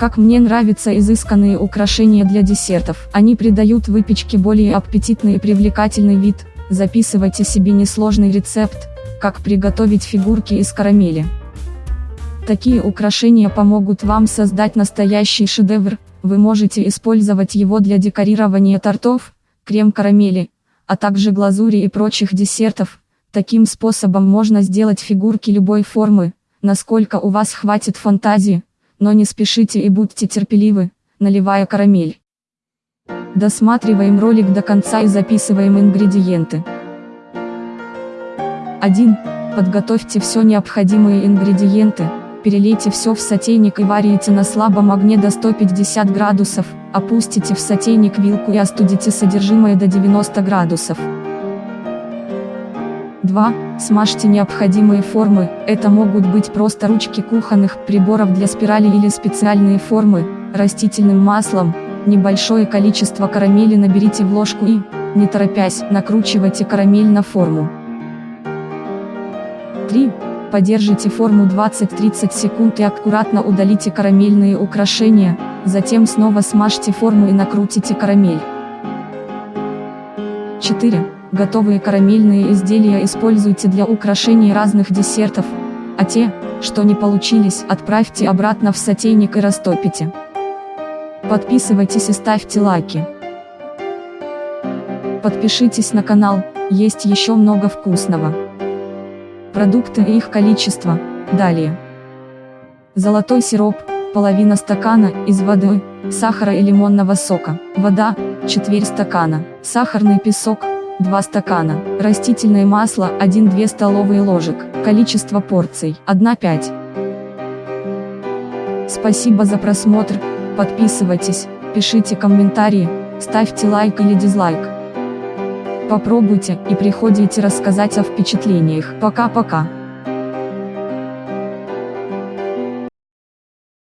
Как мне нравятся изысканные украшения для десертов. Они придают выпечке более аппетитный и привлекательный вид. Записывайте себе несложный рецепт, как приготовить фигурки из карамели. Такие украшения помогут вам создать настоящий шедевр, вы можете использовать его для декорирования тортов, крем-карамели, а также глазури и прочих десертов. Таким способом можно сделать фигурки любой формы, насколько у вас хватит фантазии, но не спешите и будьте терпеливы, наливая карамель. Досматриваем ролик до конца и записываем ингредиенты. 1. Подготовьте все необходимые ингредиенты, перелейте все в сотейник и варите на слабом огне до 150 градусов, опустите в сотейник вилку и остудите содержимое до 90 градусов. 2. Смажьте необходимые формы, это могут быть просто ручки кухонных приборов для спирали или специальные формы, растительным маслом, небольшое количество карамели наберите в ложку и, не торопясь, накручивайте карамель на форму. 3. Подержите форму 20-30 секунд и аккуратно удалите карамельные украшения, затем снова смажьте форму и накрутите карамель. 4. Готовые карамельные изделия используйте для украшения разных десертов, а те, что не получились, отправьте обратно в сотейник и растопите. Подписывайтесь и ставьте лайки. Подпишитесь на канал, есть еще много вкусного. Продукты и их количество, далее. Золотой сироп, половина стакана, из воды, сахара и лимонного сока, вода, четверть стакана, сахарный песок, 2 стакана, растительное масло 1-2 столовые ложек, количество порций 1-5. Спасибо за просмотр, подписывайтесь, пишите комментарии, ставьте лайк или дизлайк. Попробуйте и приходите рассказать о впечатлениях. Пока-пока.